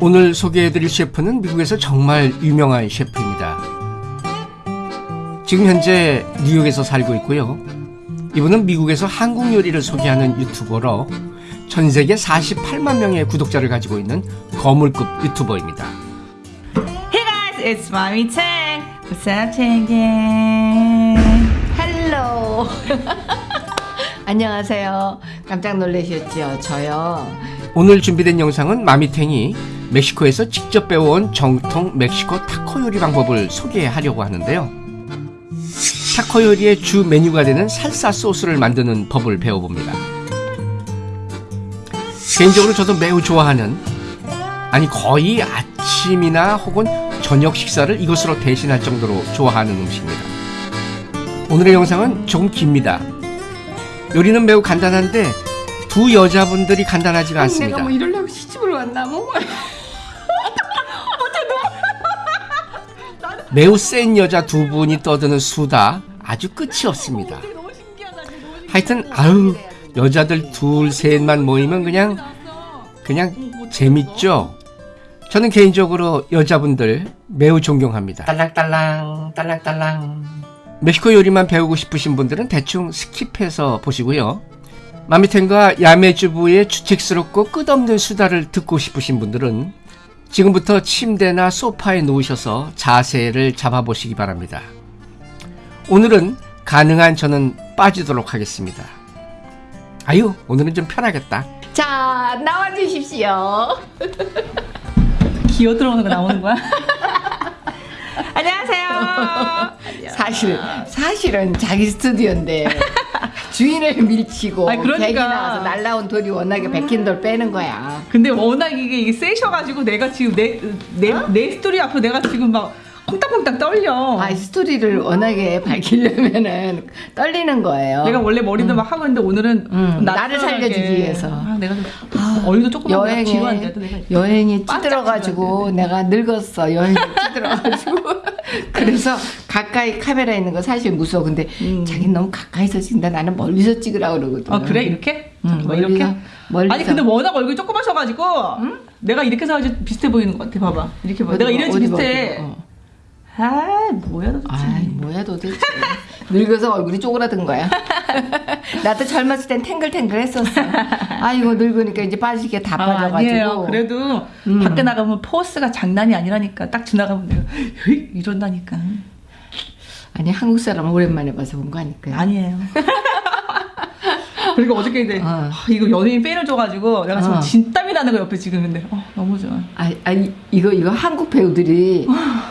오늘 소개해드릴 셰프는 미국에서 정말 유명한 셰프입니다. 지금 현재 뉴욕에서 살고 있고요. 이분은 미국에서 한국 요리를 소개하는 유튜버로 전 세계 48만 명의 구독자를 가지고 있는 거물급 유튜버입니다. Hey guys, it's Mommy Tang. What's up, Tang? Hello 안녕하세요 깜짝 놀라셨죠 저요 오늘 준비된 영상은 마미탱이 멕시코에서 직접 배워온 정통 멕시코 타코 요리 방법을 소개하려고 하는데요. 타코 요리의 주 메뉴가 되는 살사 소스를 만드는 법을 배워봅니다. 개인적으로 저도 매우 좋아하는 아니 거의 아침이나 혹은 저녁 식사를 이것으로 대신할 정도로 좋아하는 음식입니다. 오늘의 영상은 조금 깁니다. 요리는 매우 간단한데 두 여자분들이 간단하지가 않습니다. 내가 뭐 이러려고 시집을 왔나 뭐 매우 센 여자 두 분이 떠드는 수다 아주 끝이 없습니다. 하여튼 아유 여자들 둘 셋만 모이면 그냥 그냥 재밌죠. 저는 개인적으로 여자분들 매우 존경합니다. 딸랑딸랑 딸랑딸랑 멕시코 요리만 배우고 싶으신 분들은 대충 스킵해서 보시고요. 마미텐과 야매주부의 주책스럽고 끝없는 수다를 듣고 싶으신 분들은 지금부터 침대나 소파에 누우셔서 자세를 잡아보시기 바랍니다. 오늘은 가능한 저는 빠지도록 하겠습니다. 아유, 오늘은 좀 편하겠다. 자 나와주십시오 기어 들어오는 거 나오는 거야? 안녕하세요. 사실 사실은 자기 스튜디오인데 주인을 밀치고 아니, 그러니까. 객이 나와서 날라온 돌이 워낙에 백힌 돌 빼는 거야 근데 워낙 이게, 이게 세셔가지고 내가 지금 내, 내, 내 스토리 앞에 내가 지금 막 콩닥콩닥 떨려. 아 스토리를 워낙에 밝히려면은 떨리는 거예요. 내가 원래 머리도 막 하고 있는데 오늘은 음, 좀 나를. 살려주기 위해서. 아, 내가 좀 얼굴도 조금 여행에 내가 여행이 찌들어가지고 내가 늙었어. 여행이 찌들어가지고. 그래서 가까이 카메라 있는 거 사실 무서워. 근데 음. 자기 너무 가까이서 찍는다. 나는 멀리서 찍으라 그러거든. 아 그래? 이렇게? 응, 뭐 멀리서- 이렇게? 멀리서. 아니 근데 워낙 얼굴이 조그마셔가지고 내가 이렇게 사야지 비슷해 보이는 것 같아. 봐봐. 이렇게 봐 어디 내가 봐, 이런지 어디 비슷해. 봐, 어. 아 뭐야 도대체. 아이 뭐야 도대체. 늙어서 얼굴이 쪼그라든 거야. 나도 젊었을 땐 탱글탱글 했었어. 아이고 늙으니까 이제 빠지게 다 아, 빠져가지고. 아니에요. 그래도 음. 밖에 나가면 포스가 장난이 아니라니까 딱 지나가면 내가 이런다니까. 아니 한국 사람 오랜만에 봐서 본 거 아닐까 아니에요 그리고 어저께 이제 어. 아, 이거 연예인 팬을 줘가지고 내가 지금 어. 진땀이 나는 거 옆에 지금 근데 어, 너무 좋아 아, 아니 이거 이거 한국 배우들이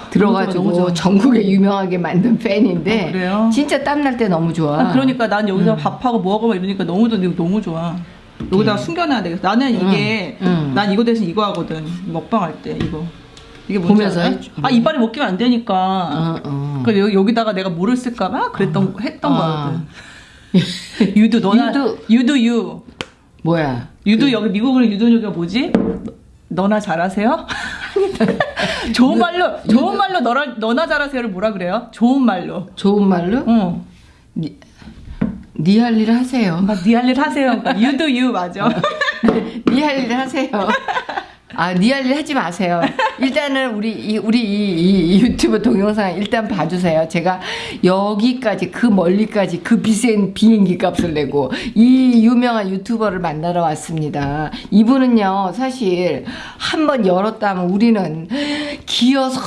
들어가지고 너무 좋아, 너무 좋아. 전국에 유명하게 만든 팬인데 어, 그래요? 진짜 땀날 때 너무 좋아. 아, 그러니까 난 여기서 음. 밥하고 뭐하고 막 이러니까 너무 좋아 너무 좋아 여기다가 숨겨놔야 되겠어 나는 이게 음, 음. 난 이거 대신 이거 하거든 먹방 할 때 이거 이게 보면서? 아 이빨이 먹기면 안 되니까 어, 어. 그 여기, 여기다가 내가 뭐를 쓸까봐 그랬던 했던 아. 거거든 유두 너나 유두. 유두 유 뭐야? 유두 여기 미국은 유두유가 뭐지? 너나 잘하세요? 좋은 말로 좋은 말로 너나 너나 잘하세요를 뭐라 그래요? 좋은 말로. 좋은 말로? 어. 니할일 하세요. 막 니할 일 하세요. 그러니까 do you 맞아. 니할일 하세요. 아, 니 할 일 하지 마세요. 일단은 우리 이, 우리 이, 이- 이 유튜브 동영상 일단 봐주세요. 제가 여기까지 그 멀리까지 그 비싼 비행기 값을 내고 이 유명한 유튜버를 만나러 왔습니다. 이분은요 사실 한 번 열었다면 우리는 기어서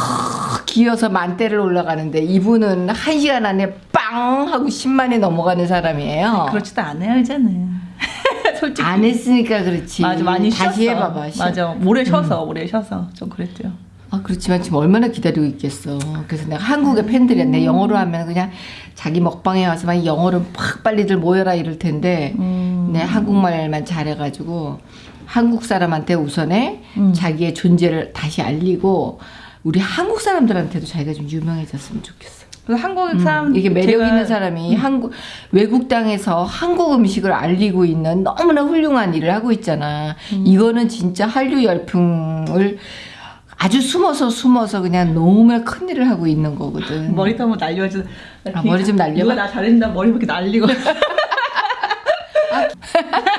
기어서 만대를 올라가는데 이분은 한 시간 안에 빵 하고 10만이 넘어가는 사람이에요. 그렇지도 않아요 이제는. 솔직히. 안 했으니까 그렇지. 맞아 많이 다시 쉬었어. 해봐봐. 쉬- 맞아 오래 쉬어서 오래 쉬어서 좀 그랬죠. 아 그렇지만 지금 얼마나 기다리고 있겠어. 그래서 내가 한국의 팬들이었네. 영어로 하면 그냥 자기 먹방에 와서 막 영어로 팍 빨리들 모여라 이럴 텐데 음. 내 한국말만 잘해가지고 한국 사람한테 우선에 음. 자기의 존재를 다시 알리고 우리 한국 사람들한테도 자기가 좀 유명해졌으면 좋겠어. 한국 사람 음, 이게 매력 제가- 있는 사람이 한국 외국 땅에서 한국 음식을 알리고 있는 너무나 훌륭한 일을 하고 있잖아. 음. 이거는 진짜 한류 열풍을 아주 숨어서 숨어서 그냥 너무나 큰 일을 하고 있는 거거든. 머리도 한번 날려야지. 아, 머리 좀 날려봐? 누가 나 잘해준다 머리 이렇게 날리고.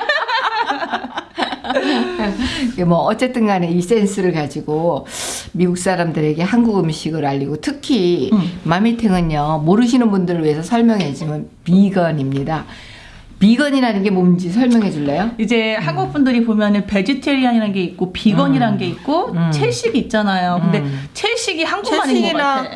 뭐 어쨌든 간에 이 센스를 가지고 미국 사람들에게 한국 음식을 알리고 특히 음. 마미탱은요 모르시는 분들을 위해서 설명해 주면 비건입니다. 비건이라는 게 뭔지 설명해 줄래요? 이제 한국 분들이 보면은 vegetarian이라는 게 있고 비건이라는 게 있고 음. 채식이 있잖아요. 근데 음. 채식이 한국말인 것 같아.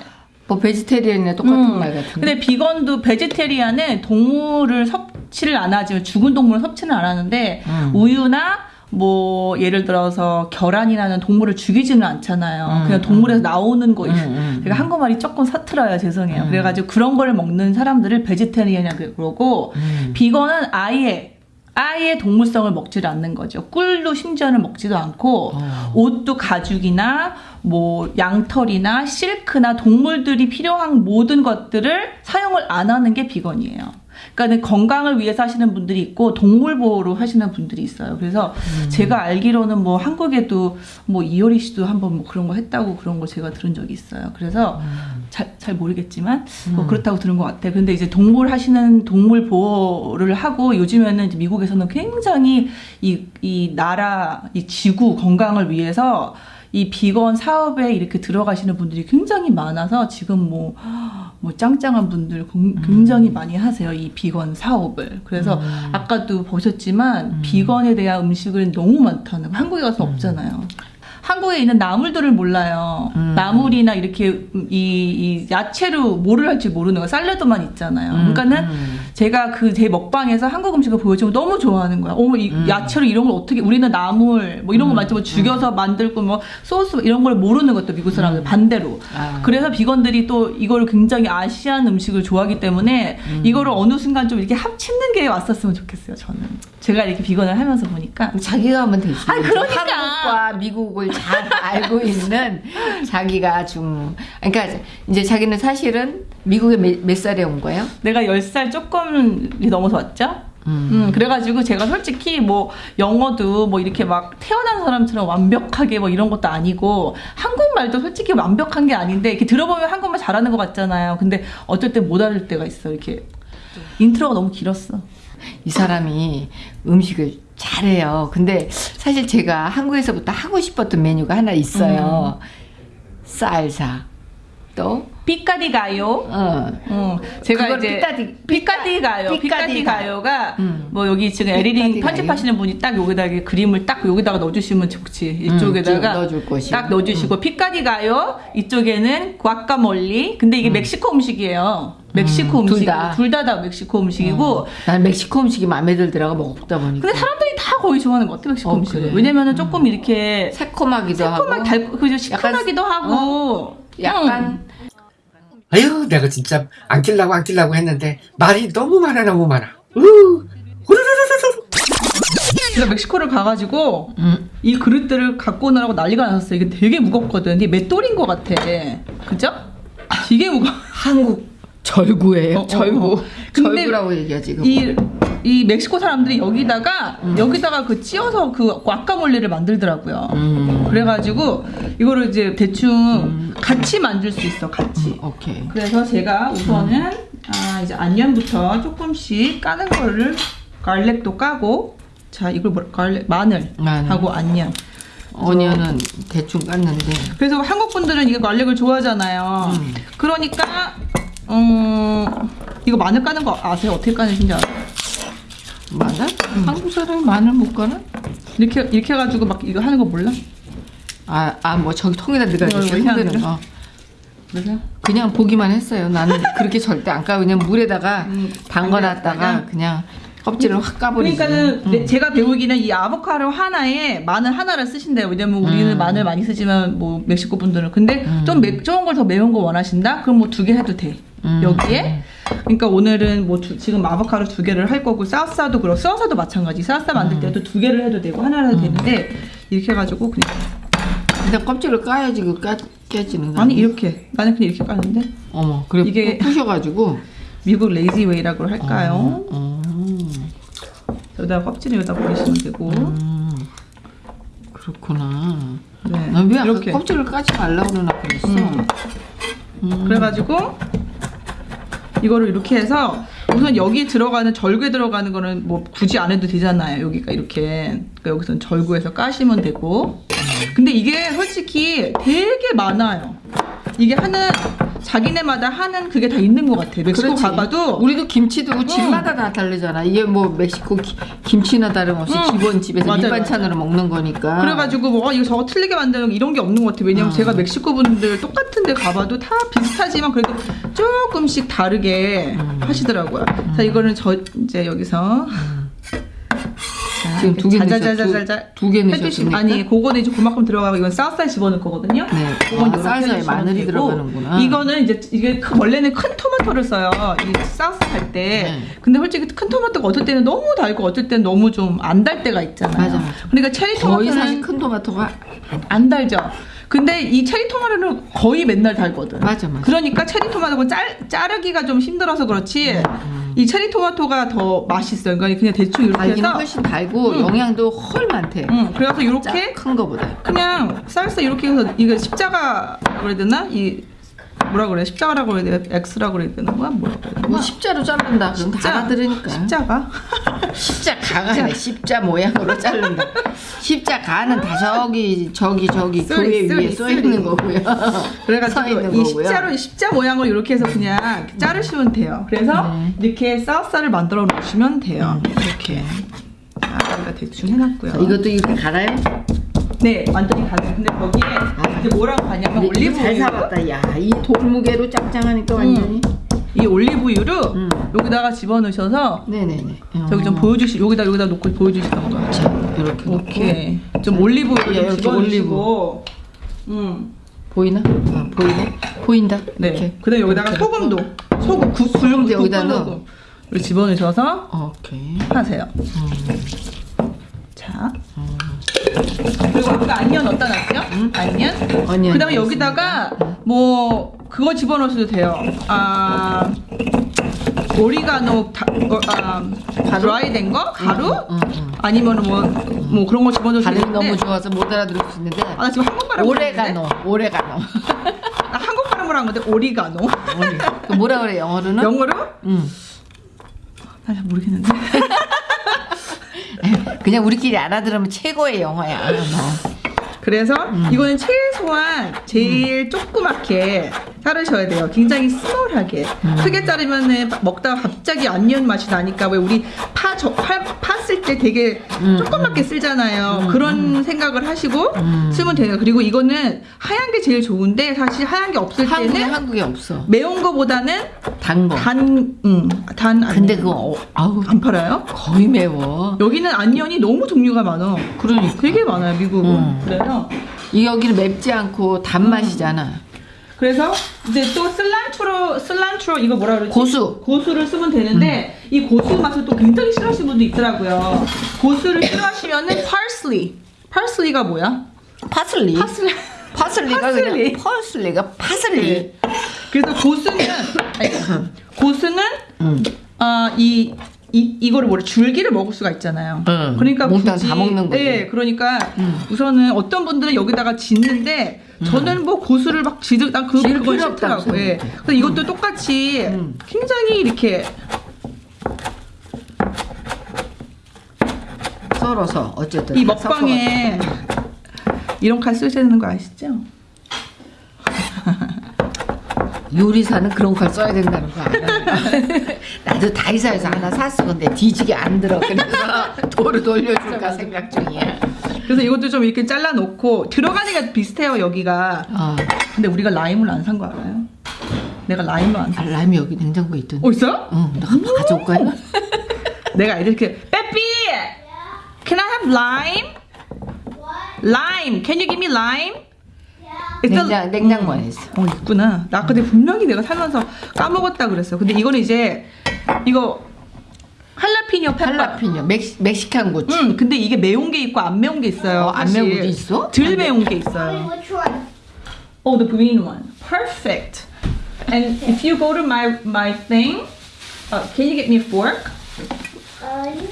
뭐 vegetarian이나 똑같은 음. 말 같은데. 근데 비건도 vegetarian은 동물을 섭취를 안 하지만 죽은 동물은 섭취를 안 하는데 음. 우유나 뭐 예를 들어서 계란이라는 동물을 죽이지는 않잖아요. 음, 그냥 동물에서 나오는 거. 음, 음, 제가 한국말이 조금 서툴러요. 죄송해요. 음. 그래가지고 그런 걸 먹는 사람들을 vegetarian이라고 그러고 음. 비건은 아예 아예 동물성을 먹지를 않는 거죠. 꿀도 심지어는 먹지도 않고 어. 옷도 가죽이나 뭐 양털이나 실크나 동물들이 필요한 모든 것들을 사용을 안 하는 게 비건이에요. 그러니까 건강을 위해서 하시는 분들이 있고 동물 보호로 하시는 분들이 있어요. 그래서 제가 알기로는 뭐 한국에도 뭐 이효리 씨도 한번 뭐 그런 거 했다고 그런 거 제가 들은 적이 있어요. 그래서 잘, 잘 모르겠지만 뭐 그렇다고 들은 것 같아요. 근데 이제 동물 하시는 동물 보호를 하고 요즘에는 미국에서는 굉장히 이, 이 나라, 이 지구 건강을 위해서 이 비건 사업에 이렇게 들어가시는 분들이 굉장히 많아서 지금 뭐, 뭐 짱짱한 분들 공- 굉장히 많이 하세요. 이 비건 사업을. 그래서 아까도 보셨지만 비건에 대한 음식은 너무 많다는 거. 한국에 가서 없잖아요. 한국에 있는 나물들을 몰라요. 음. 나물이나 이렇게 이, 이 야채로 뭐를 할지 모르는 거 샐러드만 있잖아요. 그러니까는 음. 제가 그 제 먹방에서 한국 음식을 보여주면 너무 좋아하는 거야. 어머 이 음. 야채로 이런 걸 어떻게 우리는 나물 뭐 이런 거 만지면 죽여서 만들고 뭐 소스 이런 걸 모르는 것도 미국 사람들 반대로. 아. 그래서 비건들이 또 이거를 굉장히 아시안 음식을 좋아하기 때문에 음. 이거를 어느 순간 좀 이렇게 합치는 게 왔었으면 좋겠어요. 저는 제가 이렇게 비건을 하면서 보니까 자기가 하면 되지. 아니, 그러니까. 한국과 미국을 잘 알고 있는 자기가 좀 그러니까 이제 자기는 사실은 미국에 몇, 몇 살에 온 거예요? 내가 10살 조금 넘어서 왔죠? 음, 그래가지고 제가 솔직히 뭐 영어도 뭐 이렇게 막 태어난 사람처럼 완벽하게 뭐 이런 것도 아니고 한국말도 솔직히 완벽한 게 아닌데 이렇게 들어보면 한국말 잘하는 것 같잖아요. 근데 어쩔 때 못 알을 때가 있어. 이렇게 intro가 너무 길었어. 이 사람이 음식을 잘해요. 근데 사실 제가 한국에서부터 하고 싶었던 메뉴가 하나 있어요. 살사. 또 pico de gallo. 어. 어, 제가 그걸 이제 피카디- 피카디가요. 피카디가. 피카디가요가 음. 뭐 여기 지금 pico de gallo. 편집하시는 분이 딱 여기다 이렇게 그림을 딱 여기다가 넣어주시면 좋지. 음, 이쪽에다가 넣어줄 것이고. 딱 넣어주시고 pico de gallo. 이쪽에는 과카몰리. 근데 이게 멕시코 음식이에요. 멕시코 음, 둘 음식. 다. 둘다 다 멕시코 음식이고. 난 멕시코 음식이 마음에 들더라고 먹다 보니까. 근데 사람들이 다 거의 좋아하는 것 같아 멕시코 어, 음식을. 그래? 왜냐면은 조금 이렇게 새콤하기도 새콤하게 하고 달, 그죠 시큼하기도 하고. 약간 음. 아유, 내가 진짜 안 낄라고 안 낄라고 했는데 말이 너무 많아 너무 많아. 으. 제가 멕시코를 가가지고 음. 이 그릇들을 갖고 오느라고 난리가 났었어요. 이게 되게 무겁거든. 이게 맷돌인 것 같아. 그죠? 되게 무거워. 한국 절구예요. 어, 어, 절구. 어. 근데 절구라고 얘기하지. 이거. 이, 이 멕시코 사람들이 여기다가 여기다가 그 찧어서 그 과카몰리를 만들더라고요. 음. 그래가지고 이거를 이제 대충 같이 만들 수 있어. 같이. 음, 오케이. 그래서 제가 우선은 아 이제 안녕부터 조금씩 까는 거를 갈렉도 까고 자 이걸 뭐 갈렉 마늘 마늘. 하고 안녕. 어니언은 대충 깠는데 그래서 한국 분들은 이거 갈릭을 좋아하잖아요. 음. 그러니까 음 이거 마늘 까는 거 아세요? 어떻게 까는지 아세요? 마늘? 한국 사람이 마늘 못 까나? 이렇게 이렇게 해가지고 막 이거 하는 거 몰라? 아, 아, 뭐 저기 통에다 흔드는 하는 거. 그래서 그냥 보기만 했어요. 나는 그렇게 절대 안 까고 그냥 물에다가 음, 담가놨다가. 그냥 껍질을 확 까버리지. 그러니까는 음. 내- 제가 배우기는 이 아보카도 하나에 마늘 하나를 쓰신대요. 왜냐면 우리는 음. 마늘 많이 쓰지만 뭐 멕시코 분들은 근데 좀 매, 좋은 걸 더 매운 거 원하신다? 그럼 뭐 두 개 해도 돼. 음. 여기에 그러니까 오늘은 뭐 두- 지금 아보카도 두 개를 할 거고 사우사도 그렇고 사우사도 마찬가지. 사우사 만들 때도 두 개를 해도 되고 하나를 해도 되는데 이렇게 해가지고 그냥 근데 껍질을 까야지 그 까, 깨지는 거 아니? 이렇게 나는 그냥 이렇게 까는데 어머 그래 이게- 부셔가지고 미국 lazy way라고 할까요? 어, 여기다 껍질을 여기다 버리시면 되고 음. 그렇구나. 네 난 왜 이렇게 껍질을 까지 말라고 그러나 그랬어. 음. 그래가지고 이거를 이렇게 해서 우선 여기 들어가는 절구에 들어가는 거는 뭐 굳이 안 해도 되잖아요. 여기가 이렇게 그러니까 여기서는 절구해서 까시면 되고. 근데 이게 솔직히 되게 많아요. 이게 하는 자기네마다 하는 그게 다 있는 것 같아. 멕시코 그렇지. 가봐도 우리도 김치도 집마다 다 다르잖아. 이게 뭐 멕시코 기- 김치나 다름없이 응. 기본 집에서 맞아요, 밑반찬으로 먹는 거니까. 그래가지고 뭐 어, 이거 저거 틀리게 만드는 거 이런 게 없는 것 같아요. 왜냐면 어. 제가 멕시코 분들 똑같은 데 가봐도 다 비슷하지만 그래도 조금씩 다르게 음. 하시더라고요. 자 이거는 저 이제 여기서 자, 지금 두개 넣으셨- 자자자자자 두- 두개 해주시면? 아니 그거는 이제 그만큼 들어가고 이건 쌀쌀 집어넣을 거거든요. 네. 그건 아, 해주시면 마늘이 되고, 들어가는구나. 이거는 이제 이게 큰- 원래는 큰 토마토를 써요. 이 sauce 할 때. 네. 근데 솔직히 큰 토마토가 어떨 때는 너무 달고 어떨 때는 너무 좀 안 달 때가 있잖아요. 맞아, 맞아. 그러니까 체리 토마토는 사실 큰 토마토가 안 달죠. 근데 이 체리 토마토는 거의 맨날 달거든. 맞아, 맞아. 그러니까 체리 토마토가 짤, 자르기가 좀 힘들어서 그렇지. 이 체리 토마토가 더 맛있어요. 그러니까 그냥 대충 이렇게 달기는 해서. 훨씬 달고 음. 영양도 헐 많대. 응, 그래서 이렇게 큰 거보다. 그냥 쌀쌀 이렇게 해서 이거 십자가라고 그래야 되나? 이 뭐라 그래? 십자가라고 그래야 돼? X라고 그래야 되나? 뭐야? 뭐라 그래야 되나? 뭐 십자로 자른다. 그럼 다 알아들으니까. 십자가? 십자가가 십자 모양으로 자른다. 십자가는 다 저기 저기 저기 쓰리, 교회 쓰리, 위에 써 쓰리. 있는 거고요. 서 그래가지고 있는 이 거고요. 십자로 십자 모양으로 이렇게 해서 그냥 이렇게 자르시면 돼요. 그래서 네. 이렇게 쌀쌀을 만들어 놓으시면 돼요. 이렇게. 자, 여기다 대충 해놨고요. 자, 이것도 이렇게 갈아요? 네, 완전히 가죠. 근데 거기에 이제 뭐라고 하냐면 올리브 잘. 사봤다. 야, 이 돌무게로 짱짱하니까 완전히. 이 올리브유를 음. 여기다가 집어 넣으셔서 네네네. 저기 좀 보여주시 여기다 여기다 놓고 보여주시던 거. 자, 이렇게 놓고. 오케이. 좀 올리브유 예, 이렇게 집어주시고. 음. 보이나? 아, 보이네. 보인다. 네. 이렇게. 그다음 여기다가 이렇게. 소금도 소금 국 소금도 여기다 을 집어넣으셔서 오케이. 하세요. 자. 그리고 아까 안녕 어디다 놨죠? 안녕. 어니언 그다음에 여기다가 뭐 그거 집어넣으셔도 돼요. 아 오리가노 다, 어, 아, 드라이된 거 가루 응, 응. 아니면 뭐 뭐 그런 거 집어넣으셔도 발음이 되는데 너무 좋아서 못 알아들을 수 있는데. 아, 나 지금 한국 발음 오레가노, 오레가노. 나 한국 발음을 한 건데 오리가노. 그 뭐라 그래 영어로는? 영어로? 응. 나잘 모르겠는데. 그냥 우리끼리 알아들으면 최고의 영어야. 너. 그래서 음. 이거는 최소한 제일 조그맣게 자르셔야 돼요. 굉장히 스몰하게. 음. 크게 자르면은 먹다가 갑자기 안녕 맛이 나니까 왜 우리 파, 저, 파, 파쓸때 되게 음, 조그맣게 쓰잖아요. 그런 생각을 하시고 음. 쓰면 돼요. 그리고 이거는 하얀 게 제일 좋은데 사실 하얀 게 없을 한국에 때는 한국에 없어. 매운 거보다는 단 거. 단, 음, 단 근데 안녕. 그거 어, 아우 안 팔아요? 거의 매워. 여기는 안녕이 너무 종류가 많아. 그러니까 되게 많아요, 미국은. 음. 그래서 이 여기는 맵지 않고 단맛이잖아. 그래서 이제 또 슬란트로 슬란트로 이거 뭐라 그러지? 고수. 고수를 쓰면 되는데 이 고수 맛을 또 굉장히 싫어하시는 분도 있더라고요. 고수를 싫어하시면은 parsley. parsley가 뭐야? 파슬리. 파슬리. 파슬리가 파슬리. 그냥 파슬리가 파슬리. 네. 그래서 고수는 아니, 고수는 응. 아이 이, 이거를 뭐래 줄기를 먹을 수가 있잖아요. 응. 그러니까 몽땅 굳이 다 먹는 거지. 네, 그러니까 응. 우선은 어떤 분들은 여기다가 짓는데 저는 뭐 고수를 막 지득 난그 그건 싫더라고. 예. 그래서 이것도 똑같이 응. 굉장히 이렇게 썰어서 어쨌든 이다 먹방에 이런 칼 쓰셔야 되는 거 아시죠? 요리사는 그런 칼 써야 된다는 거 알아요. 나도 다이사에서 하나 샀어. 근데 뒤지게 안 들어. 그래서 도로 돌려줄까 생각 중이야. 그래서 이것도 좀 이렇게 잘라 놓고 들어가는 게 비슷해요 여기가. 어. 근데 우리가 라임을 안 산 거 알아요? 내가 라임을 안 사. 아, 라임이 여기 냉장고에 있던데. 어 있어요? 응, 너 한번 가져올 거야? 내가 이렇게 빼삐 Can I have lime? Lime. Can you give me lime? The- 냉장 냉장고 안에 있어. 어 있구나. 나 내가 분명히 내가 살면서 까먹었다 그랬어. 근데 이거는 이제 이거 할라피뇨 페퍼. 할라피뇨 멕시, 멕시칸 고추. 응. 근데 이게 매운 게 있고 안 매운 게 있어요. 어, 안. 매운 것도 있어? 덜 매운 게 있어요. Oh, the green one. Perfect. And if you go to my my thing, uh, can you get me a fork?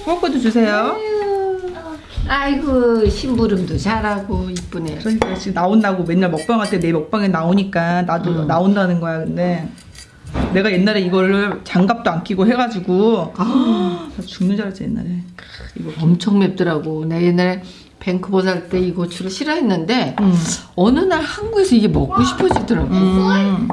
포크도 주세요. 아이고 심부름도 잘하고 이쁘네. 그러니까 지금 나온다고 맨날 먹방할 때 내 먹방에 나오니까 나도 음. 나온다는 거야. 근데 내가 옛날에 이거를 장갑도 안 끼고 해가지고 나 죽는 줄 알았지 옛날에. 이거. 엄청 맵더라고. 내 옛날에 밴쿠버 살 때 이 고추를 싫어했는데 음. 어느 날 한국에서 이게 먹고 싶어지더라고. 음.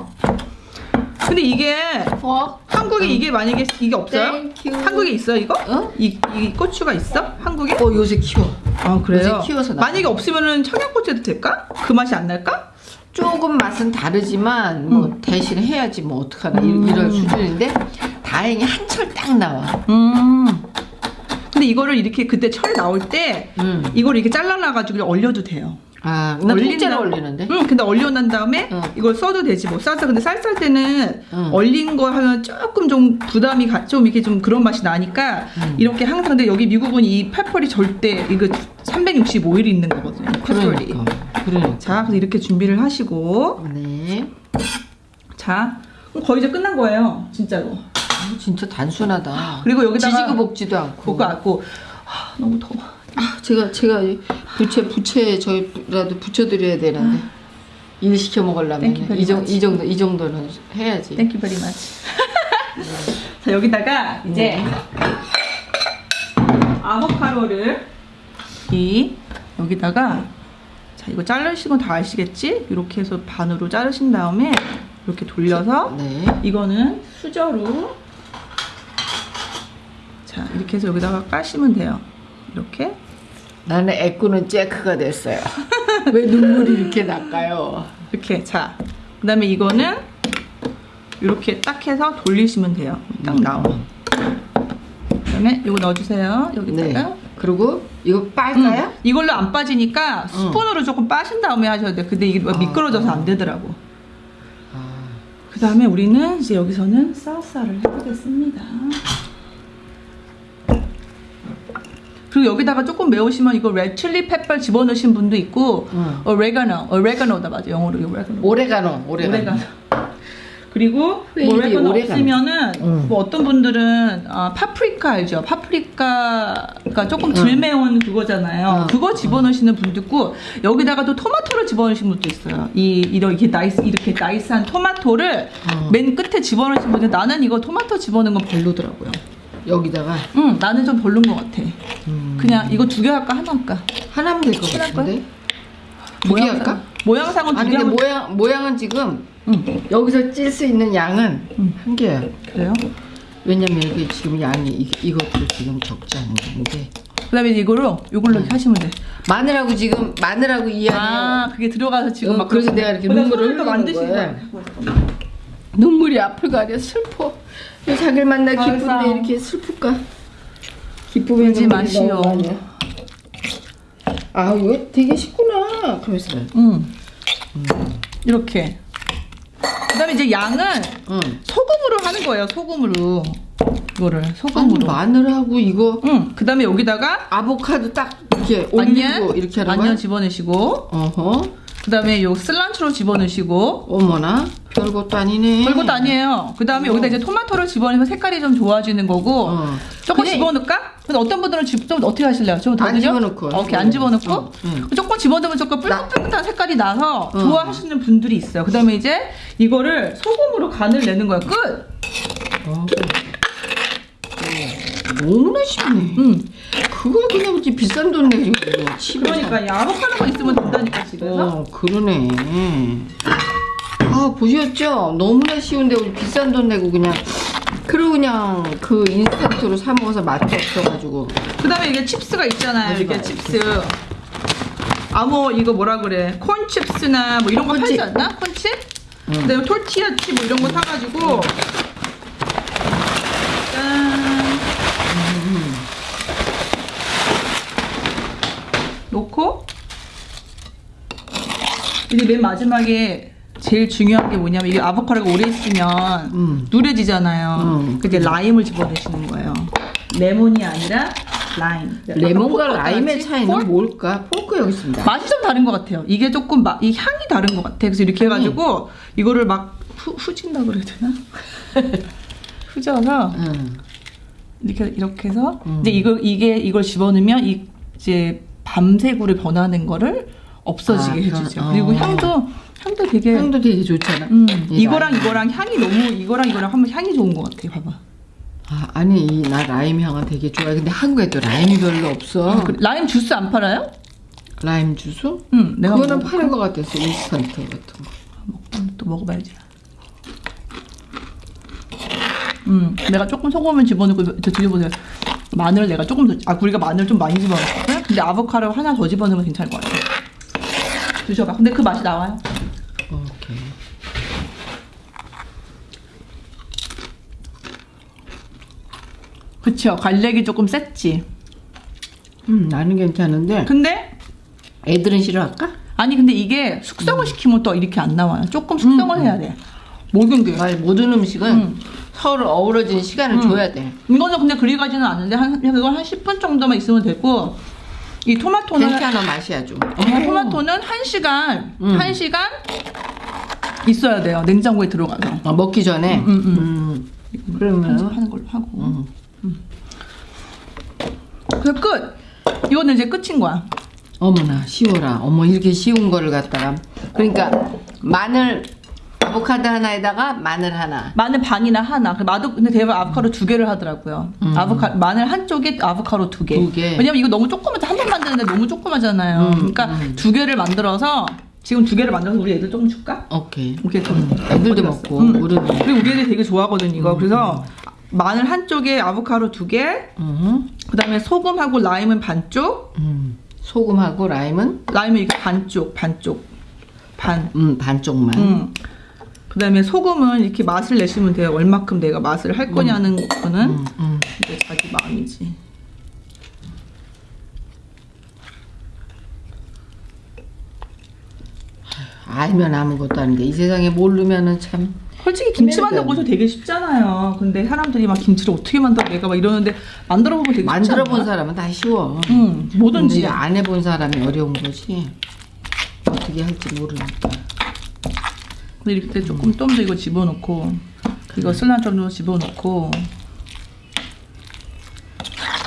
근데 이게 어? 한국에 이게 만약에 이게 없어요? 한국에 있어 이거? 어? 이, 이 고추가 있어? 한국에? 어 요새 키워. 아 그래요? 요새 키워서 나와. 만약에 없으면은 청양고추 해도 될까? 그 맛이 안 날까? 조금 맛은 다르지만 뭐 음. 대신 해야지 뭐 어떡하나 이- 이런 수준인데 다행히 한 철 딱 나와. 음. 근데 이거를 이렇게 그때 철 나올 때 음. 이걸 이렇게 잘라놔가지고 얼려도 돼요. 아, 나 통째로 올리는데. 응, 근데 얼려난 다음에 응. 이걸 써도 되지 뭐 싸서 근데 쌀쌀 때는 응. 얼린 거 하면 조금 좀 부담이 가, 좀 이렇게 좀 그런 맛이 나니까 응. 이렇게 항상 근데 여기 미국은 이 페퍼리 절대 이거 365일 있는 거거든요. 페퍼리. 그러니까. 그러니까. 자, 그래서 이렇게 준비를 하시고 네. 자, 그럼 거의 이제 끝난 거예요, 진짜로. 아, 진짜 단순하다. 그리고 여기다가 지지고 볶지도 않고. 그거 갖고 아, 너무 더워. 아, 제가 제가 이 부채 부채 저라도 붙여드려야 되는데 일 시켜 먹으려면 이, 정. 이 정도 이 정도는 해야지. Thank you very much. 자 여기다가 이제 아보카도를 이 여기다가 자 이거 자르신 건다 아시겠지? 이렇게 해서 반으로 자르신 다음에 이렇게 돌려서 네. 이거는 수저로 자 이렇게 해서 여기다가 까시면 돼요. 이렇게 나는 애꾸는 잭크가 됐어요. 왜 눈물이 이렇게 날까요? 이렇게 자 그 다음에 이거는 이렇게 딱 해서 돌리시면 돼요. 딱 나와. 그 다음에 이거 넣어주세요. 여기다가. 네. 그리고 이거 빨까요? 음, 이걸로 안 빠지니까 스푼으로 조금 빠신 다음에 하셔야 돼. 근데 이게 미끄러져서 안 되더라고. 아, 그 다음에 우리는 이제 여기서는 살사를 해보겠습니다. 그리고 여기다가 조금 매우시면 이거 red chili pepper 집어넣으신 분도 있고 응. 오레가노, 오레가노다 맞아 영어로 오레가노. 오레가노, 오레가노. 오레가노. 그리고 왜뭐 오레가노? 없으면은 응. 뭐 어떤 분들은 아, 파프리카 알죠? 파프리카가 조금 덜 매운 그거잖아요. 응. 그거 집어넣으시는 분도 있고 여기다가 또 토마토를 집어넣으시는 분도 있어요. 이 이렇게 나이스 이렇게 nice한 토마토를 응. 맨 끝에 집어넣으시는 분들 나는 이거 토마토 집어넣은 건 별로더라고요. 여기다가 응, 나는 좀 별론 것 같아. 음, 그냥 이거 두 개 할까 하나 할까? 하나면 될 것 같은데. 두 개 할까? 모양상은 두 아니 개 근데 하면 모양 모양은 지금 응, 여기서 찔 수 있는 양은 응. 한 개야. 그래요? 왜냐면 이게 지금 양이 이, 이것도 지금 적지 않은데 그 다음에 이거로 이걸로 이렇게 하시면 돼. 마늘하고 지금 마늘하고 이 안에 아, 그게 들어가서 지금 어, 막 그래서 내가 이렇게 눈물을 흘리는. 거야. 눈물이 앞을 가려 슬퍼. 왜 자기를 만나 아이고. 기쁜데 이렇게 슬플까? 눈물이 마시오. 아 이거 되게 쉽구나. 그러면서 응. 이렇게. 그 다음에 이제 양은 응. 소금으로 하는 거예요. 소금으로. 이거를 아니 소금으로. 마늘하고 이거 응. 그 다음에 여기다가 아보카도 딱 이렇게 올리고 이렇게 하는 거야? 집어넣으시고 어허. 그 다음에 요 슬란트로 집어넣으시고 어머나 별것도 아니네. 별것도 아니에요. 그 다음에 어. 여기다 이제 토마토를 집어넣으면 색깔이 좀 좋아지는 거고 어. 조금. 집어넣을까? 근데 어떤 분들은 집, 좀 어떻게 하실래요? 좀더안 드려? 집어넣고. 오케이 안 집어넣고 어, 응. 조금 집어넣으면 조금 뿔긋뿔긋한 색깔이 나서 어. 좋아하시는 분들이 있어요. 그 다음에 이제 이거를 소금으로 간을 내는 거야. 끝. 어. 너무나 쉽네. 응. 그걸 그냥 이렇게 비싼 돈 내고 그러니까 아보카도 그거 있으면 된다니까 집에서. 어, 그러네. 아, 보셨죠? 너무나 쉬운데 우리 비싼 돈 내고 그냥 그리고 그냥 그 인스턴트로 사 먹어서 맛도 없어가지고 그다음에 이게 chips가 있잖아요. 이게 chips. 아뭐 이거 뭐라 그래? 콘 칩스나 뭐 이런 거 팔지 콘칩. 않나? 콘칩? 응. 그다음에 톨티아 칩 뭐 이런 거 사가지고 짠 놓고 이게 맨 마지막에 제일 중요한 게 뭐냐면 이게 아보카도가 오래 있으면 음. 누래지잖아요. 음. 그 이제 라임을 집어넣으시는 거예요. 레몬이 아니라 라임. 레몬과 아까 라임의 차이는 포크? 뭘까? 포크 여기 있습니다. 맛이 좀 다른 것 같아요. 이게 조금 마, 이 향이 다른 것 같아. 그래서 이렇게 해가지고 이거를 막 후, 후진다 그래야 되나? 후져서 응. 이렇게 이렇게 해서 음. 이제 이걸 이게 이걸 집어넣으면 이 이제 밤색으로 변하는 거를 없어지게 아, 해주죠. 어. 그리고 향도 향도 되게 향도 되게 좋잖아. 음, 이 이거랑 라임. 이거랑 향이 너무 이거랑 이거랑 하면 향이 좋은 것 같아. 봐봐. 아, 아니 이 나 라임 향은 되게 좋아해. 근데 한국에도 라임이 별로 없어. 그래, 라임 주스 안 팔아요? 라임 주스? 응, 내가 그거는 먹어. 파는 것 같았어. 인스턴트 같은 거. 음, 또 먹어봐야지. 음, 내가 조금 소금을 집어넣고 저 드셔보세요. 마늘 내가 조금 더, 아 우리가 마늘 좀 많이 집어넣었거든. 근데 아보카도 하나 더 집어넣으면 괜찮을 것 같아. 드셔봐. 근데 그 맛이 나와요. 오케이. 그쵸? 갈색이 조금 셌지. 음 나는 괜찮은데 근데 애들은 싫어할까? 아니 근데 이게 숙성을 시키면 또 이렇게 안 나와요. 조금 숙성을 해야 돼. 모든 게. 아, 모든 음식은 음. 서로 어우러지는 시간을 음. 줘야 돼. 이거는 근데 그리 가지는 않는데 한 그건 한 10분 정도만 있으면 되고 이 토마토는 괜찮아 맛이 아주. 어, 토마토는 1시간 음. 1시간 있어야 돼요. 냉장고에 들어가서. 어, 먹기 전에. 음, 음, 음. 그러면 편집하는 걸로 하고. 음. 그래서 끝. 이거는 이제 끝인 거야. 어머나 쉬워라. 어머 이렇게 쉬운 거를 갖다가 그러니까 마늘 아보카도 하나에다가 마늘 하나. 마늘 반이나 하나. 그 마도 근데 대부분 아보카도 두 개를 하더라고요. 음. 아보카 마늘 한 쪽에 아보카도 두 개. 두 개. 왜냐면 이거 너무 조그맣죠. 한번 만드는데 너무 조그마잖아요. 음, 그러니까 음. 두 개를 만들어서 지금 두 개를 만들어서 우리 애들 조금 줄까? 오케이. 오케이 좀. 음, 애들도 먹고? 음. 우리도. 그리고 우리 애들이 되게 좋아하거든 이거. 그래서 마늘 한 쪽에 아보카도 두 개, 음. 그다음에 소금하고 라임은 반쪽, 음. 소금하고 라임은 라임은 이렇게 반쪽, 반쪽, 반. 음 반쪽만. 음. 그다음에 소금은 이렇게 맛을 내시면 돼요. 얼마큼 내가 맛을 할 거냐는 거는 음, 음. 이제 자기 마음이지. 알면 아무것도 아닌데 이 세상에 모르면은 참. 솔직히 김치 돼. 것도 되게 쉽잖아요. 근데 사람들이 막 김치를 어떻게 만들어 내가 막 이러는데 만들어 보면 되게 만들어 본? 사람은 다 쉬워. 응, 뭐든지. 근데 안 해본 사람이 어려운 거지. 어떻게 할지 모르니까. 근데 이렇게 조금 좀 더 이거 집어넣고 이거 좀 집어넣고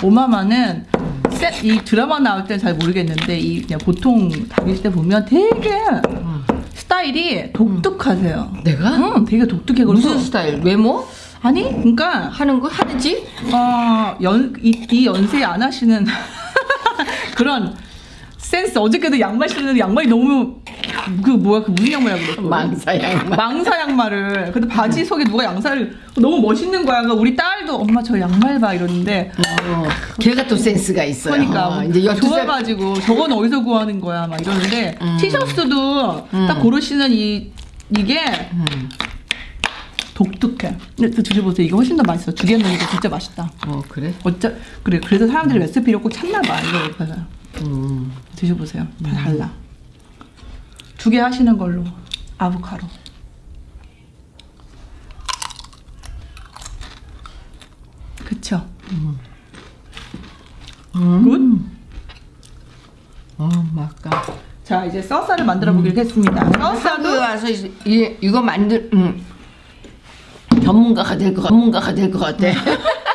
오마마는 세- 이 드라마 나올 때는 잘 모르겠는데 이 그냥 보통 다닐 때 보면 되게 스타일이 독특하세요. 내가? 응, 되게 독특해. 무슨 스타일? 외모? 아니, 그러니까 하는 거 하는지? 어, 연, 이, 이 연세에 안 하시는 그런 센스. 어저께도 양말 신는데 양말이 너무 그 뭐야 그 무슨 양말이야 그랬어? 망사 양말. 망사 양말을. 근데 바지 속에 누가 양말을 너무 멋있는 거야. 그러니까 우리 딸도 엄마 저 양말 봐 이러는데 어, 걔가 또 센스가 있어요. 그러니까 어, 이제 열두 살 좋아가지고 저건 어디서 구하는 거야 막 이러는데 음. 티셔츠도 딱 고르시는 이 이게 음. 독특해. 근데 또 드셔보세요. 이거 훨씬 더 맛있어. 두 개 넣으니까 진짜 맛있다. 어 그래? 어쩌 그래 그래서 사람들이 레시피를 꼭 찾나 봐 이거 옆에서 음. 드셔보세요 다 달라 두 개 하시는 걸로 아보카도 그쵸 음. 어 막까. 굿자 이제 써사를 만들어 보기로 했습니다 한국에 써사도 와서 이, 이- 이거 만들 음. 전문가가 될 것 같. 전문가가 될 것 같아.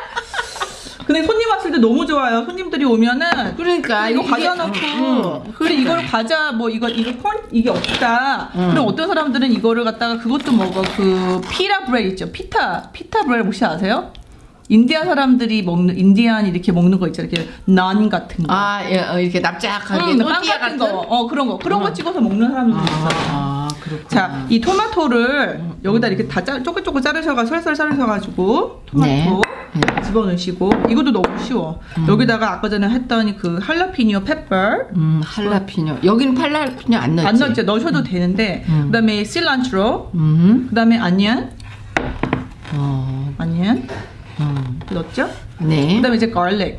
근데 손님 왔을 때 너무 좋아요. 손님들이 오면은 그러니까 이거 이게- 과자 넣고. 음, 그리고 이걸 과자 뭐 이거 이거 콘 이게 없다. 음. 그럼 어떤 사람들은 이거를 갖다가 그것도 먹어 그 피라 브레드 있죠. 피타 피타 브레드 혹시 아세요? 인디아 사람들이 먹는 인디안 이렇게 먹는 거 있잖아요. 이렇게 난 같은 거. 아 예, 어, 이렇게 납작하게 음, 빵 또띠아 같은 거, 어 그런 거. 그런 거 찍어서 먹는 사람들도 있어요. 아. 자, 이 토마토를 여기다 이렇게 다 짜, 쪼글쪼글 자르셔가 설설 자르셔가지고 토마토 네. 집어넣으시고 이것도 너무 쉬워. 여기다가 아까 전에 했던 그 할라피니오 페퍼 음 할라피뇨. 여기는 팔라피뇨 안 넣지. 안 넣었죠. 넣으셔도 되는데 음. 그다음에 실란트로 음. 그다음에 아니언 어. 아니언 음. 넣었죠. 네. 그다음에 이제 garlic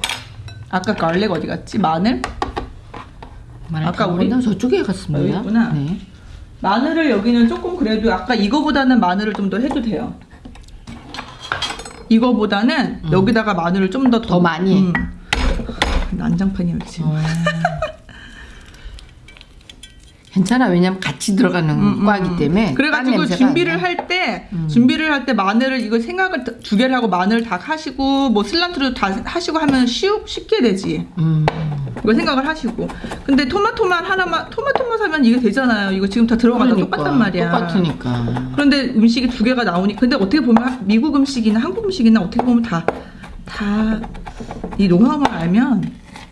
아까 garlic 어디 갔지? 마늘 마늘 아까 다 우리-? 저쪽에 갔습니다. 여기 있구나. 네. 마늘을 여기는 조금 그래도 아까 이거보다는 마늘을 좀 더 해도 돼요. 이거보다는 여기다가 마늘을 좀더 음. 더 많이? 음. 난장판이 여기 지금. 어. 괜찮아. 왜냐면 같이 들어가는 과이기 때문에. 빵 음, 그래가지고 냄새가 준비를 안 나. 할때 준비를 할 때 마늘을 이거 생각을 다- 두 개를 하고 마늘 다 하시고 뭐 슬란트로 다 하시고 하면 쉬우, 쉽게 되지. 음. 이거 생각을 하시고. 근데 토마토만 하나만 토마토만 사면 이게 되잖아요. 이거 지금 다 들어가다 똑같단 말이야. 그러니까 똑같으니까. 그런데 음식이 두 개가 나오니 근데 어떻게 보면 미국 음식이나 한국 음식이나 어떻게 보면 다 다 이 노하우만 알면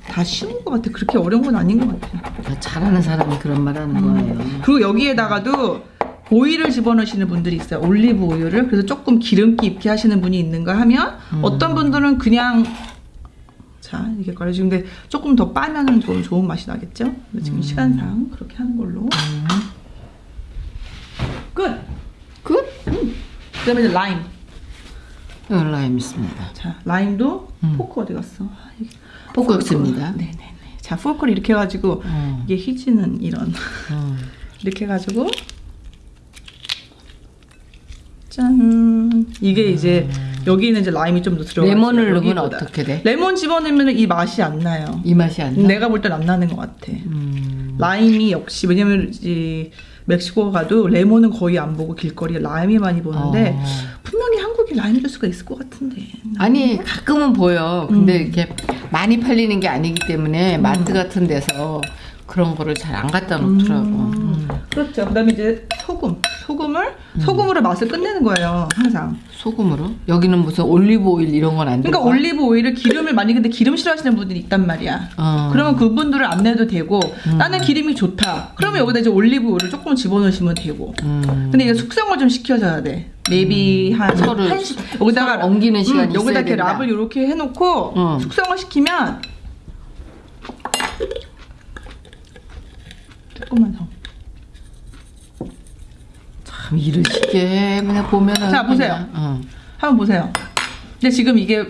다 쉬운 것 같아. 그렇게 어려운 건 아닌 것 같아. 잘하는 사람이 그런 말 하는 거예요. 그리고 여기에다가도 오일을 집어넣으시는 분들이 있어요. 올리브 오일을. 그래서 조금 기름기 있게 하시는 분이 있는가 하면 어떤 분들은 그냥 자 이게 근데 조금 더 빻으면은 좀 좋은 맛이 나겠죠? 지금 시간상 그렇게 하는 걸로 끝. 끝? 그다음에 이제 라임. 여기 라임 있습니다. 자 라임도 포크 어디 갔어? 아, 포크 없습니다. 네네네. 자 포크를 이렇게 해가지고 어. 이게 희지는 이런 어. 이렇게 해가지고 짠 이게 이제 여기는 이제 라임이 좀 더 들어가 레몬을 넣으면. 어떻게 돼? 레몬 집어넣으면 이 맛이 안 나요. 이 맛이 안 나? 내가 볼 땐 안 나는 것 같아. 음. 라임이 역시 왜냐면 이 멕시코 가도 레몬은 거의 안 보고 길거리에 라임이 많이 보는데 어. 분명히 한국에 라임 주스가 있을 것 같은데. 아니 가끔은 보여. 근데 음. 이렇게 많이 팔리는 게 아니기 때문에 마트 같은 데서 그런 거를 잘 안 갖다 놓더라고. 음. 그렇죠. 그다음에 이제 소금, 소금을 소금으로 맛을 끝내는 거예요. 항상. 소금으로? 여기는 무슨 올리브 오일 이런 건안 그러니까 들어가? 올리브 오일을 기름을 많이 근데 기름 싫어하시는 분들이 있단 말이야. 어. 그러면 그분들을 안 내도 되고 나는 기름이 좋다. 그러면 여기다 이제 올리브 오일을 조금 집어넣으시면 되고. 음. 근데 이게 숙성을 좀 시켜줘야 돼. Maybe 한 서로 한 시, 여기다가 옮기는 시간이 여기다 있어야 이렇게 된다. 랍을 이렇게 해놓고 응. 숙성을 시키면 조금만 더. 참 일을 쉽게 그냥 보면은 자, 보세요. 그냥, 어. 한번 보세요. 근데 지금 이게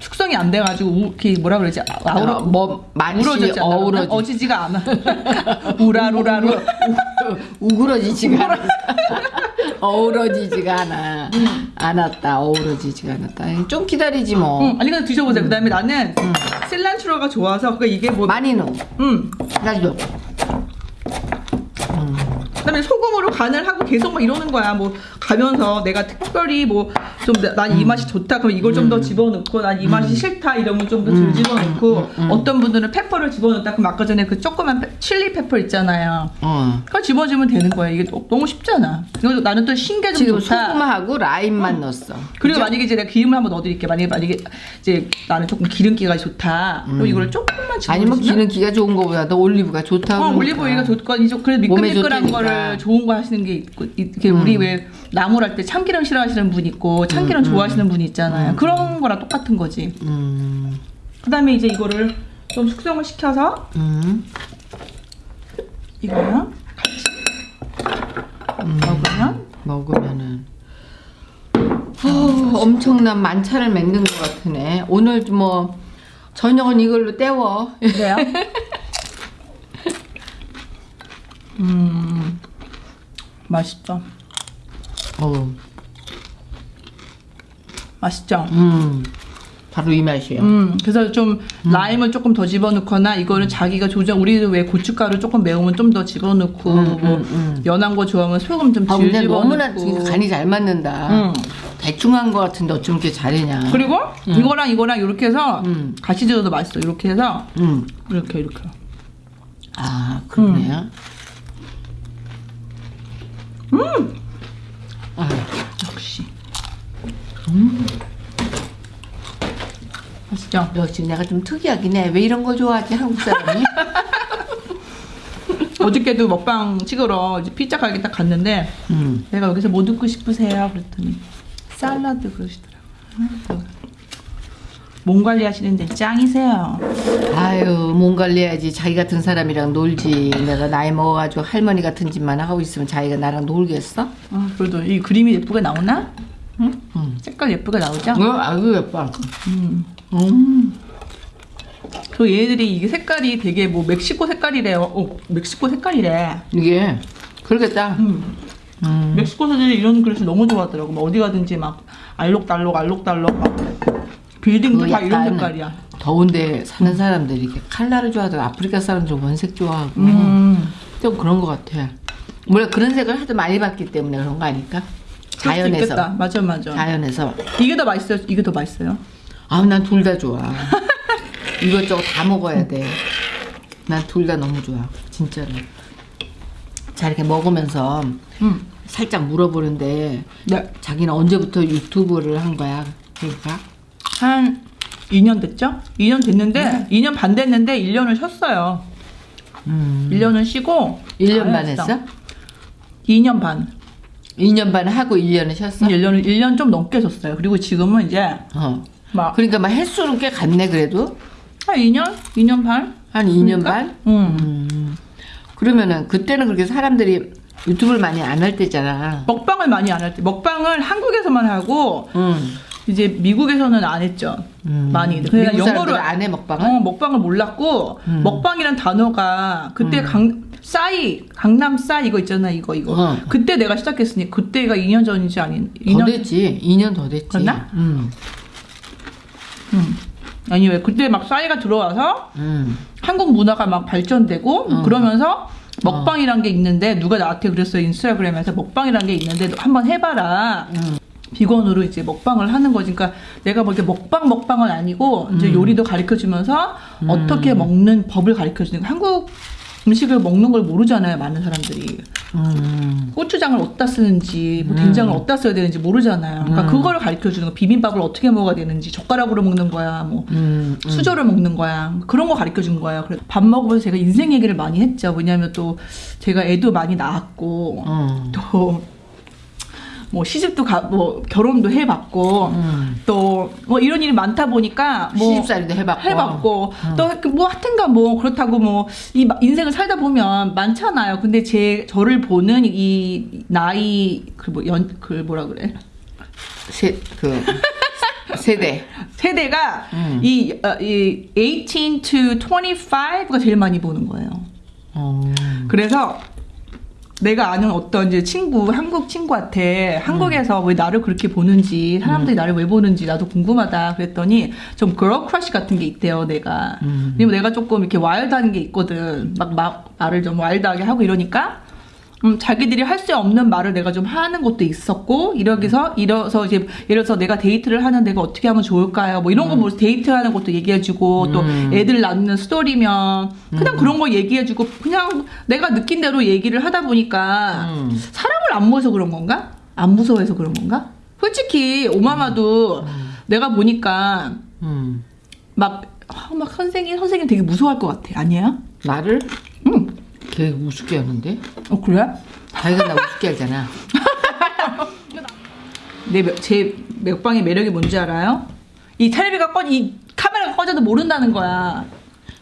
숙성이 안 돼가지고 우, 이렇게 뭐라 그러지? 아우러 어, 뭐 않나? 어우러지 어지지가 않아. 우라루라루. 우그러지지가 않아. 어우러지지가 않아. 않았다. 어우러지지가 않았다. 좀 기다리지 뭐. 응, 아니 그냥 드셔보세요. 그다음에 나는 실란트로가 좋아서 그러니까 이게 뭐, 많이 넣어. 음, 가지고. 그다음에 소금으로 간을 하고 계속 막 이러는 거야. 뭐 가면서 내가 특별히 뭐 좀 난 이 맛이 좋다. 그럼 이걸 좀 더 집어넣고 난 이 맛이 싫다 이러면 좀 더 덜 집어넣고 어떤 분들은 페퍼를 집어넣다. 그럼 아까 전에 그 조그만 페, 칠리 페퍼 있잖아요. 어. 그걸 집어주면 되는 거야. 이게 너- 너무 쉽잖아. 그리고 나는 또 신게 좀 지금 좋다. 소금하고 라임만 넣었어. 그리고 만약에 이제 내가 기름을 한번 넣어드릴게. 만약에 만약에 이제 나는 조금 기름기가 좋다. 그럼 이거를 조금만 집어. 아니면 기름기가 좋은 거보다 도 올리브가 좋다고. 어, 그러니까. 올리브 오일가 좋거니 좀 그래도 몸에 미끌미끌한 좋다 거를 좋은 거 하시는 게 있고 이렇게 우리 왜 나물할 때 참기름 싫어하시는 분 있고 참기름 좋아하시는 분이 있잖아요. 그런 거랑 똑같은 거지. 음. 그다음에 이제 이거를 좀 숙성을 시켜서 음. 이거랑 같이 음. 먹으면 먹으면은 어, 엄청난 만찬을 맺는 것 같으네. 오늘 뭐 저녁은 이걸로 때워. 그래요. 음 맛있죠. 어, 맛있죠. 음, 바로 이 맛이에요. 음, 그래서 좀 라임을 조금 더 집어넣거나 이거는 자기가 조정 우리는 왜 고춧가루 조금 매우면 좀 더 집어넣고 뭐 연한 거 좋아하면 소금 좀 아, 질 근데 집어넣고 너무나 간이 잘 맞는다. 음. 대충 한것 같은데 어쩜 이렇게 잘했냐. 그리고 이거랑 이거랑 이렇게 해서 음. 같이 드셔도 맛있어. 이렇게 해서 음. 이렇게 이렇게. 아, 그러네요. 음. 아, 역시. 음. 맛있죠? 역시 내가 좀 특이하긴 해. 왜 이런 걸 좋아하지, 한국 사람이? 어저께도 먹방 찍으러 피자 가게 딱 갔는데 음. 내가 여기서 뭐 듣고 싶으세요? 그랬더니 샐러드 그러시더라고요. 몸 관리하시는데 짱이세요. 아유, 몸 관리해야지. 자기 같은 사람이랑 놀지. 내가 나이 먹어가지고 할머니 같은 짓만 하고 있으면 자기가 나랑 놀겠어? 아, 그래도 이 그림이 예쁘게 나오나? 응? 음. 색깔 예쁘게 나오죠? 어, 아유, 예뻐. 음. 음. 그 얘네들이 이게 색깔이 되게 뭐 멕시코 색깔이래요. 어, 멕시코 색깔이래. 이게, 그러겠다. 음. 음. 멕시코 사람들이 이런 그릇을 너무 좋아하더라고. 막 어디 가든지 막 알록달록 알록달록 막 빌딩도 그 다 이런 색깔이야. 더운데 사는 사람들이 이렇게 칼라를 좋아하고 아프리카 사람들 원색 좋아하고 음. 좀 그런 것 같아. 원래 그런 색을 하도 많이 봤기 때문에 그런 거 아닐까? 자연에서. 맞아 맞아. 자연에서. 이게 더 맛있어요. 이게 더 맛있어요. 아, 난 둘 다 좋아. 이것저것 다 먹어야 돼. 난 둘 다 너무 좋아. 진짜로. 자 이렇게 먹으면서 음. 살짝 물어보는데 네. 자기는 언제부터 유튜브를 한 거야? 그러니까 한 2년 됐죠? 2년 됐는데 2년 반 됐는데 1년을 쉬었어요. 음. 1년을 쉬고 1년 안반 했어. 했어? 2년 반. 2년 반 하고 1년을 쉬었어? 1년을 1년 좀 넘게 쉬었어요. 그리고 지금은 이제 어. 막 그러니까 막 횟수는 꽤 갔네 그래도 한 2년? 2년 반? 한 2년 그러니까? 반? 응. 음. 그러면은 그때는 그렇게 사람들이 유튜브를 많이 안 할 때잖아. 먹방을 많이 안 할 때. 먹방을 한국에서만 하고 음. 이제 미국에서는 안 했죠. 음. 많이. 그냥 영어로 사람들은 안해 먹방을? 어, 먹방을 몰랐고 음. 먹방이란 단어가 그때 강 싸이 강남 싸이 이거 있잖아 이거 이거 어. 그때 내가 시작했으니 그때가 2년 전이지 아닌 더 2년 됐지. 2년 더 됐지. 그랬나? 음. 음. 아니 왜 그때 막 싸이가 들어와서 음. 한국 문화가 막 발전되고 음. 그러면서 먹방이란 게 있는데 누가 나한테 그랬어요 인스타그램에서 먹방이란 게 있는데 너 한번 해봐라 음. 비건으로 이제 먹방을 하는 거지 그러니까 내가 뭐 이렇게 먹방 먹방은 아니고 이제 음. 요리도 가르쳐 주면서 음. 어떻게 먹는 법을 가르쳐 주는 거 한국 음식을 먹는 걸 모르잖아요 많은 사람들이 음. 고추장을 어디다 쓰는지 뭐 음. 된장을 어디다 써야 되는지 모르잖아요 그러니까 음. 그걸 가르쳐 주는 거 비빔밥을 어떻게 먹어야 되는지 젓가락으로 먹는 거야 뭐 음. 음. 수저를 먹는 거야. 그런 거 가르쳐 준 거야. 그래서 밥 먹으면서 제가 인생 얘기를 많이 했죠. 왜냐면 또 제가 애도 많이 낳았고 음. 또 뭐 시집도 가 뭐 결혼도 해봤고 음. 또뭐 이런 일이 많다 보니까 뭐 시집살이도 해봤고. 해봤고 음. 또뭐 하여튼간 뭐 그렇다고 뭐 이 인생을 살다 보면 많잖아요. 근데 제 저를 보는 이 나이 그뭐연그 뭐라 그래 세, 그 세대. 세대가 음. 이, 어, 이 18 to 25가 제일 많이 보는 거예요. 어. 그래서 내가 아는 어떤 이제 친구, 한국 친구한테 한국에서 왜 나를 그렇게 보는지, 사람들이 나를 왜 보는지 나도 궁금하다 그랬더니 좀 girl crush 같은 게 있대요, 내가. 음. 왜냐면 내가 조금 이렇게 와일드한 게 있거든. 막, 막 말을 좀 와일드하게 하고 이러니까. 음, 자기들이 할 수 없는 말을 내가 좀 하는 것도 있었고, 이러기서, 이래서 이제, 예를 들어서 내가 데이트를 하는 데가 어떻게 하면 좋을까요? 뭐 이런 거뭐 데이트하는 것도 얘기해주고, 또 음. 애들 낳는 스토리면, 그냥 그런 거 얘기해주고, 그냥 내가 느낀 대로 얘기를 하다 보니까, 음. 사람을 안 무서워서 그런 건가? 안 무서워해서 그런 건가? 솔직히, 오마마도 내가 보니까, 음. 막, 아, 막 선생님, 선생님 되게 무서워할 것 같아. 아니에요? 나를 응. 걔 우습게 하는데? 어, 그래? 자기가 나 우습게 하잖아. 내, 몇- 제 맥방의 매력이 뭔지 알아요? 이 텔레비가 꺼, 이 카메라가 꺼져도 모른다는 거야.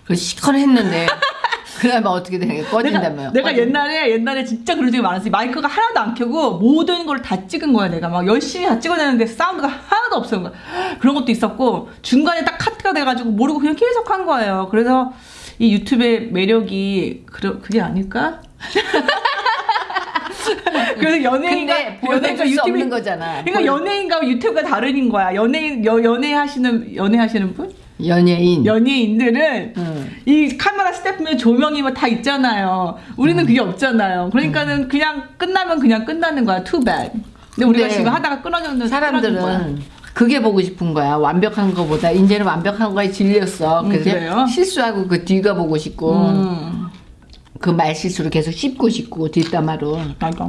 그 시커를 했는데 그러면 어떻게 되는 거야? 꺼진다며. 내가, 내가 옛날에, 옛날에 진짜 그런 적이 많았어. 마이크가 하나도 안 켜고 모든 걸 다 찍은 거야, 내가. 막 열심히 다 찍어내는데 사운드가 하나도 거야. 그런 것도 있었고, 중간에 딱 카트가 돼가지고 모르고 그냥 계속 한 거예요. 그래서 이 유튜브의 매력이, 그, 그게 아닐까? 그래서 연예인과, 보여줄 수 없는 거잖아. 그러니까 보여- 연예인과 유튜브가 다른 거야. 연예인, 여, 연애 하시는, 연애 하시는 분? 연예인. 연예인들은 응. 이 카메라 스태프면 조명이 뭐 다 있잖아요. 우리는 음. 그게 없잖아요. 그러니까는 그냥 끝나면 그냥 끝나는 거야. too bad. 근데 우리가 근데 지금 하다가 끊어졌는. 사람들은 그게 보고 싶은 거야. 완벽한 거보다 이제는 완벽한 거에 질렸어. 음, 그래서 그래요? 실수하고 그 뒤가 보고 싶고 음, 그 말 실수를 계속 씹고 싶고 뒷담화로 맞아.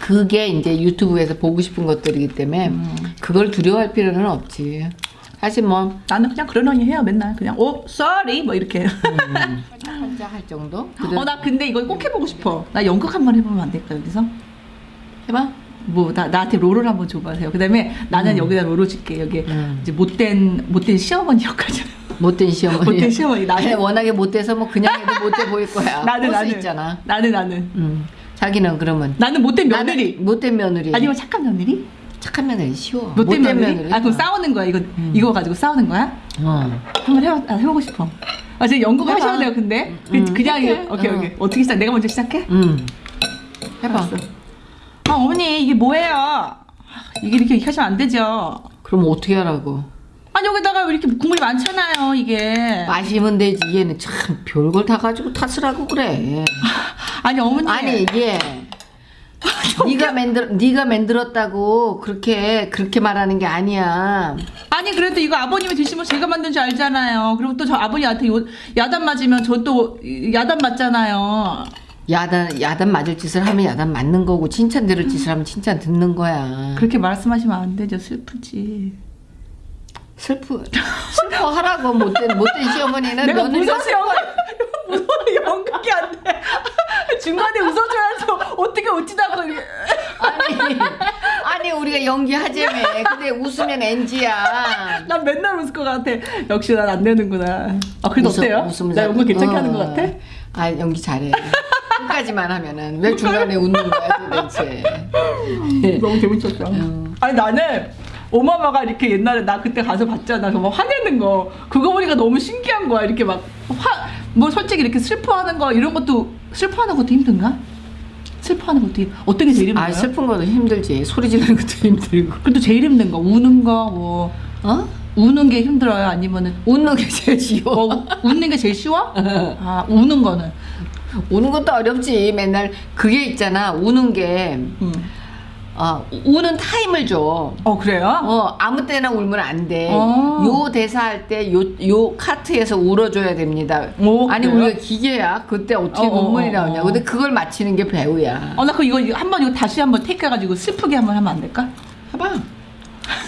그게 이제 유튜브에서 보고 싶은 것들이기 때문에 음. 그걸 두려워할 필요는 없지. 사실 뭐 나는 그냥 그러려니 해요. 맨날 그냥 오 sorry 뭐 이렇게. 혼자 할 정도. 어나 근데 이거 꼭 해보고 싶어. 나 연극 한 번 해보면 안 될까 여기서? 해봐. 뭐 나 나한테 롤을 한번 줘봐세요. 그다음에 나는 여기다 롤을 줄게. 여기 음. 이제 못된 못된 시어머니 역할이잖아. 못된 시어머니. 못된 시어머니. 나는- 워낙에 못돼서 뭐 그냥 해도 못돼 보일 거야. 나는 나는 있잖아. 나는 나는 음. 자기는 그러면 나는 못된 며느리. 못된 며느리. 아니면 착한 며느리? 착한 며느리 쉬워. 못된 며느리? 아 그럼 어. 싸우는 거야 이거 이거 가지고 싸우는 거야? 어. 한번 해봐 아, 해보고 싶어. 아 지금 연극 해봐. 하셔야 돼요 근데 그- 음, 그냥 해볼게. 이거- 오케이 어. 오케이 어 떻게 시작? 내가 먼저 시작해? 음. 해봐. 알았어. 아 어머니 이게 뭐예요? 아, 이게 이렇게 하시면 안 되죠. 그럼 어떻게 하라고? 아니 여기다가 왜 이렇게 국물이 많잖아요 이게. 마시면 되지. 얘는 참 별걸 다 가지고 탓을 하고 그래. 아니 어머니. 아니 이게 네가 만들 네가 만들었다고 그렇게 그렇게 말하는 게 아니야. 아니 그래도 이거 아버님이 드시면 제가 만든 줄 알잖아요. 그리고 또 저 아버님한테 요- 야단 맞으면 저 또 야단 맞잖아요. 야단 야단 맞을 짓을 하면 야단 맞는 거고 칭찬 들을 짓을 하면 칭찬 듣는 거야. 그렇게 말씀하시면 안 되죠. 슬프지. 슬프 슬퍼하라고 못된 못된 시어머니는 내가 무서워서 연극 무서워 연극이 안 돼. 중간에 웃어줘야죠. 어떻게 웃지다고 이렇게. 아니 아니 우리가 연기하자며 근데 웃으면 NG야. 난 맨날 웃을 것 같아. 역시 난 안 되는구나. 아 그래도 어때요? 나 연극 괜찮게 하는 것 같아? 아 연기 잘해. 끝까지만 하면은 왜 중간에 웃는 거야 도대체. 너무 재밌었어. 아니 나는 오마마가 이렇게 옛날에 나 그때 가서 봤잖아. 그막 화내는 거. 그거 보니까 너무 신기한 거야. 이렇게 막 화, 뭐 솔직히 이렇게 슬퍼하는 거 이런 것도 슬퍼하는 것도 힘든가? 슬퍼하는 것도 힘- 어떻게 제일 힘들어요? 아 슬픈 것도 힘들지 소리 지르는 것도 힘들고. 그래도 제일 힘든 거 우는 거 뭐. 어? 우는 게 힘들어요? 아니면은 웃는 게 제일 쉬워. 뭐 웃는 게 제일 쉬워? 아 우는 거는. 우는 것도 어렵지. 맨날 그게 있잖아. 우는 게 음. 어, 우는 타임을 줘. 어 그래요? 어, 아무 때나 울면 안 돼. 어. 요 대사 할 때 요 요 컷에서 울어줘야 됩니다. 오, 아니 그래요? 우리가 기계야. 그때 어떻게 어, 어, 눈물이 어, 나오냐. 어. 근데 그걸 맞히는 게 배우야. 어나 그 이거 이거 한번 이거 다시 한번 take 해가지고 슬프게 한번 하면 안 될까? 해봐.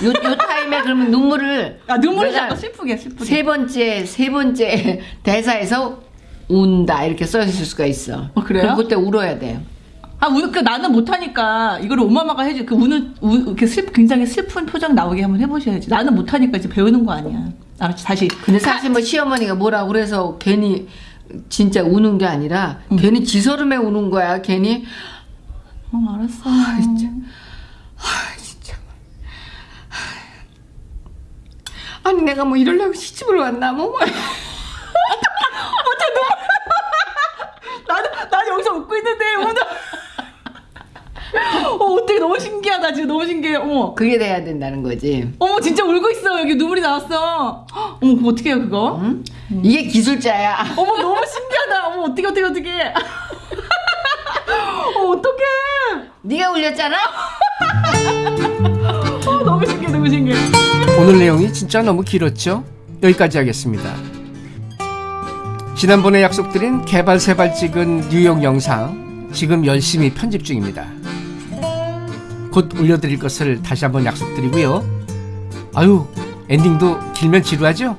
요, 요 타임에 그러면 눈물을 아 눈물이 자꾸 슬프게 슬프게. 세 번째 세 번째 대사에서 운다 이렇게 써 있을 수가 있어. 어, 그래요? 그때 울어야 돼. 아, 우, 그 나는 못하니까 이거를 엄마마가 해줘. 그 우는 우, 이렇게 슬 굉장히 슬픈 표정 나오게 한번 해보셔야지. 나는 못하니까 이제 배우는 거 아니야. 알았지? 다시. 근데 사실 뭐 시어머니가 뭐라 그래서 괜히 진짜 우는 게 아니라 괜히 지서름에 우는 거야. 괜히 어, 알았어. 진짜. 아니 내가 뭐 이러려고 시집을 왔나 뭐. 나는 나 여기서 오늘. 어 어떻게 너무 신기하다 지금 너무 신기해. 어머. 그게 돼야 된다는 거지. 어머 진짜 울고 있어 여기 눈물이 나왔어. 헉, 어머 그거 어떻게 해요 그거? 응? 이게 기술자야. 어머 너무 신기하다. 어머 어떻게 어떻게 어떻게. 어 어떡해. 네가 울렸잖아. 어 너무 신기해 너무 신기해. 오늘 내용이 진짜 너무 길었죠? 여기까지 하겠습니다. 지난번에 약속드린 개발 세발 찍은 뉴욕 영상 지금 열심히 편집 중입니다. 곧 올려드릴 것을 다시 한번 약속드리고요. 아유 엔딩도 길면 지루하죠?